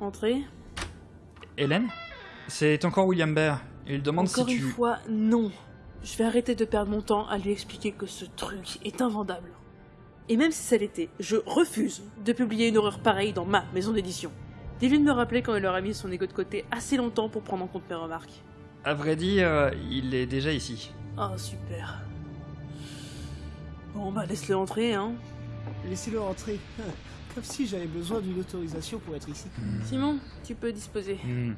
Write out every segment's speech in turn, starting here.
Entrez. Hélène C'est encore William Bear. Il demande Encore si une tu... fois, non. Je vais arrêter de perdre mon temps à lui expliquer que ce truc est invendable. Et même si ça l'était, je refuse de publier une horreur pareille dans ma maison d'édition. Dis-lui de me rappeler quand il aura mis son ego de côté assez longtemps pour prendre en compte mes remarques. À vrai dire, euh, il est déjà ici. Ah, super. Bon, bah laisse-le entrer, hein. Laissez-le entrer. Comme si j'avais besoin d'une autorisation pour être ici. Simon, tu peux disposer. Hmm.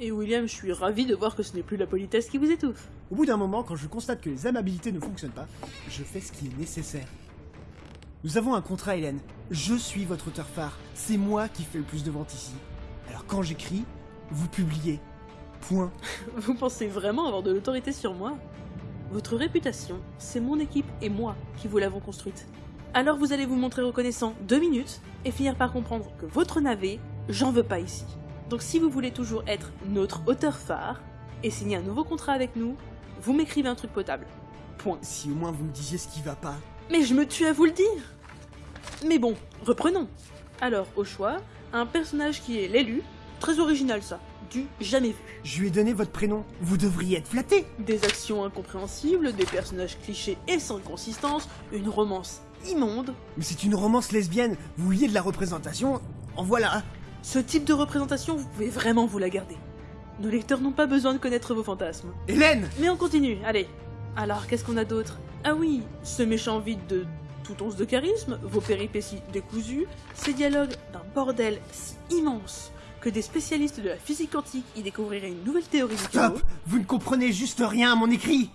Et William, je suis ravi de voir que ce n'est plus la politesse qui vous étouffe. Au bout d'un moment, quand je constate que les amabilités ne fonctionnent pas, je fais ce qui est nécessaire. Nous avons un contrat, Hélène. Je suis votre auteur phare. C'est moi qui fais le plus de ventes ici. Alors quand j'écris, vous publiez. Point. Vous pensez vraiment avoir de l'autorité sur moi? Votre réputation, c'est mon équipe et moi qui vous l'avons construite. Alors vous allez vous montrer reconnaissant deux minutes et finir par comprendre que votre navet, j'en veux pas ici. Donc si vous voulez toujours être notre auteur phare et signer un nouveau contrat avec nous, vous m'écrivez un truc potable. Point. Si au moins vous me disiez ce qui va pas. Mais je me tue à vous le dire Mais bon, reprenons. Alors, au choix, un personnage qui est l'élu, très original ça, du jamais vu. Je lui ai donné votre prénom. Vous devriez être flatté. Des actions incompréhensibles, des personnages clichés et sans consistance, une romance immonde. Mais c'est une romance lesbienne. Vous vouliez de la représentation. En voilà. Ce type de représentation, vous pouvez vraiment vous la garder. Nos lecteurs n'ont pas besoin de connaître vos fantasmes. Hélène Mais on continue, allez. Alors, qu'est-ce qu'on a d'autre? Ah oui, ce méchant vide de tout once de charisme, vos péripéties décousues, ces dialogues d'un bordel si immense que des spécialistes de la physique quantique y découvriraient une nouvelle théorie du Stop Vous ne comprenez juste rien à mon écrit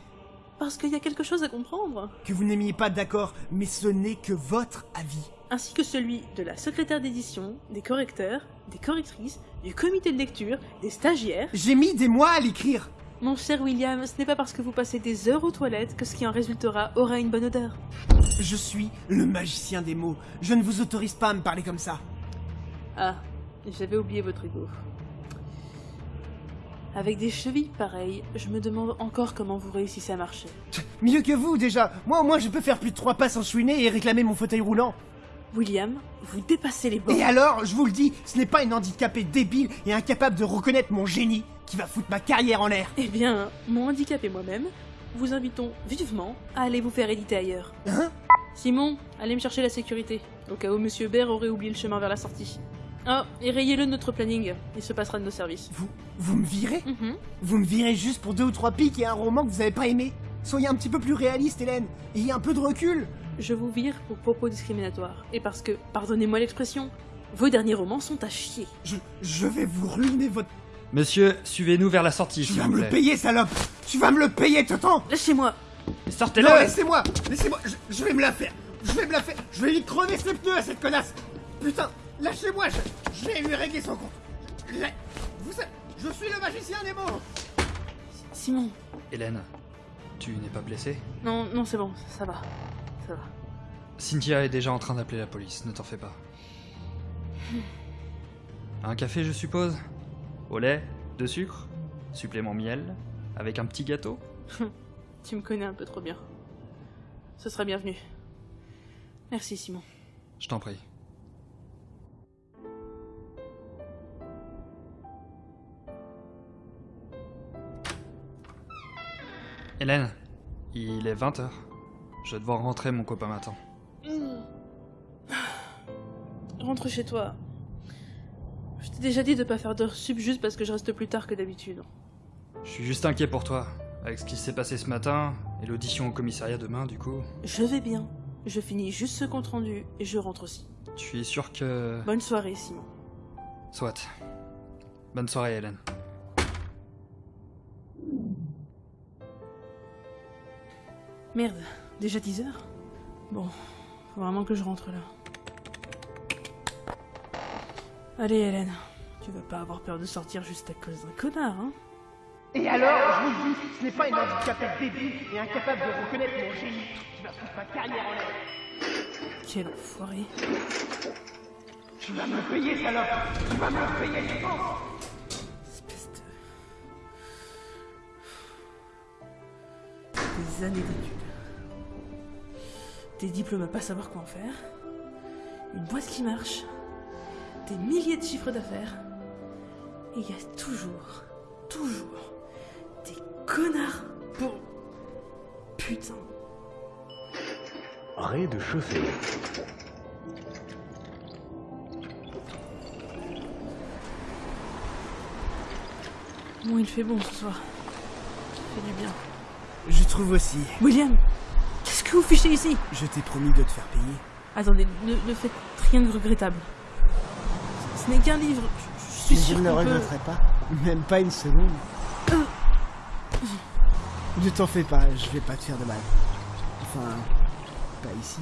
parce qu'il y a quelque chose à comprendre, Que vous n'aimiez pas d'accord, mais ce n'est que votre avis. ainsi que celui de la secrétaire d'édition, des correcteurs, des correctrices, du comité de lecture, des stagiaires. J'ai mis des mois à l'écrire Mon cher William, ce n'est pas parce que vous passez des heures aux toilettes que ce qui en résultera aura une bonne odeur. Je suis le magicien des mots. Je ne vous autorise pas à me parler comme ça. Ah, j'avais oublié votre ego. Avec des chevilles pareilles, je me demande encore comment vous réussissez à marcher. Mieux que vous, déjà. Moi, au moins, je peux faire plus de trois pas sans chouiner et réclamer mon fauteuil roulant. William, vous dépassez les bornes. Et alors, je vous le dis, ce n'est pas une handicapée débile et incapable de reconnaître mon génie qui va foutre ma carrière en l'air. Eh bien, mon handicap et moi-même, vous invitons vivement à aller vous faire éditer ailleurs. Hein? Simon, allez me chercher la sécurité, au cas où Monsieur Baird aurait oublié le chemin vers la sortie. Ah, et rayez-le de notre planning, il se passera de nos services. Vous, vous me virez? Mhm. Vous me virez juste pour deux ou trois pics et un roman que vous avez pas aimé. Soyez un petit peu plus réaliste, Hélène. Ayez un peu de recul. Je vous vire pour propos discriminatoires, et parce que, pardonnez-moi l'expression, vos derniers romans sont à chier. Je, je vais vous ruiner votre... Monsieur, suivez-nous vers la sortie, Tu vas me le payer, salope. Tu vas me le payer, Totan. Lâchez-moi Sortez-le. Non, laissez-moi. Laissez-moi. Je, je vais me la faire. Je vais me la faire. Je vais lui crever ses pneus à cette connasse. Putain Lâchez-moi je, je vais lui régler son compte La- Vous savez, je suis le magicien des mots Simon Hélène, tu n'es pas blessée? Non, non, c'est bon, ça va. Ça va. Cynthia est déjà en train d'appeler la police, ne t'en fais pas. Un café, je suppose? Au lait De sucre Supplément miel Avec un petit gâteau? Tu me connais un peu trop bien. Ce sera bienvenu. Merci, Simon. Je t'en prie. Hélène, il est 20h. Je vais devoir rentrer, mon copain m'attend. Rentre chez toi. Je t'ai déjà dit de pas faire d'heures sub juste parce que je reste plus tard que d'habitude. Je suis juste inquiet pour toi. Avec ce qui s'est passé ce matin, et l'audition au commissariat demain, du coup. Je vais bien. Je finis juste ce compte rendu et je rentre aussi. Tu es sûr que... Bonne soirée, Simon. Soit. Bonne soirée, Hélène. Merde, déjà 10 heures Bon, faut vraiment que je rentre là. Allez, Hélène, tu vas pas avoir peur de sortir juste à cause d'un connard, hein Et alors, je vous le dis, ce n'est pas une handicapée débile et incapable de reconnaître mon génie qui va foutre ma carrière en l'air Quel enfoiré. Tu vas me payer, salope Tu vas me le payer, je pense Espèce de... Des années d'études. Des diplômes à pas savoir quoi en faire. Une boîte qui marche. des milliers de chiffres d'affaires. Et il y a toujours, toujours des connards pour... Putain. Rez-de-chaussée. Bon, il fait bon ce soir. Ça fait du bien. Je trouve aussi. William Qu'est-ce que vous fichez ici? Je t'ai promis de te faire payer. Attendez, ne, ne faites rien de regrettable. Ce, n'est qu'un livre. Je, je suis Mais je sûr ne le peut- regretterai pas. Même pas une seconde. Ne t'en fais pas, je vais pas te faire de mal. Enfin, pas ici.